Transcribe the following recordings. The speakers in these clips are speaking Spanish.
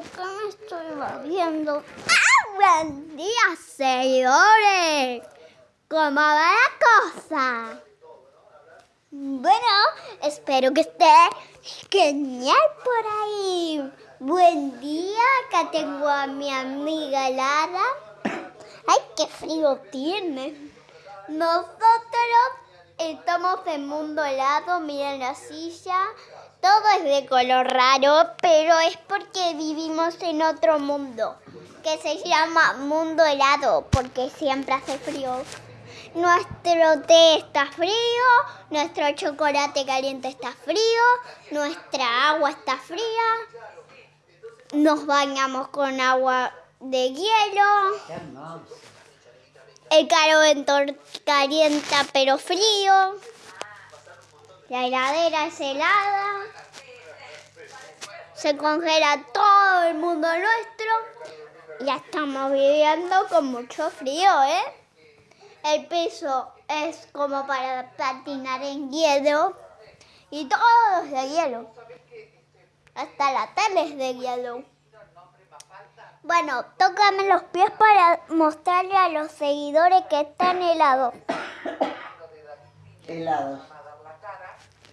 estamos viendo. ¡Ah! ¡Buen día, seguidores! ¿Cómo va la cosa? Bueno, espero que esté genial por ahí. Buen día, acá tengo a mi amiga Lara. ¡Ay, qué frío tiene! Nosotros estamos en mundo helado, miren la silla. Todo es de color raro, pero es porque vivimos en otro mundo que se llama mundo helado, porque siempre hace frío. Nuestro té está frío, nuestro chocolate caliente está frío, nuestra agua está fría. Nos bañamos con agua de hielo. El calor calienta pero frío. La heladera es helada. Se congela todo el mundo nuestro. Ya estamos viviendo con mucho frío, ¿eh? El piso es como para patinar en hielo. Y todo es de hielo. Hasta la tele es de hielo. Bueno, tócame los pies para mostrarle a los seguidores que están helados. Helados.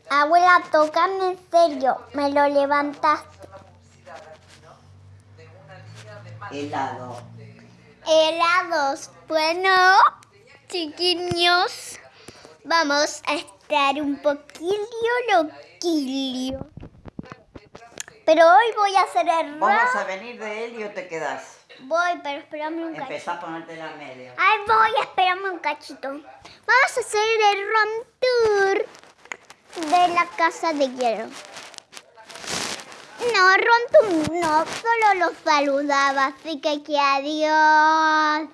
Abuela, tócame en serio. Me lo levantaste. Helado. Helados. Bueno, chiquiños, vamos a estar un poquillo loquillo. Pero hoy voy a hacer el ¿Vamos a venir de él y o te quedas? Voy, pero espérame un cachito. Empezá a ponerte la media. Ay, voy, espérame un cachito. Vamos a hacer el room tour de la casa de hielo. No, room tour no, solo los saludaba, así que que adiós.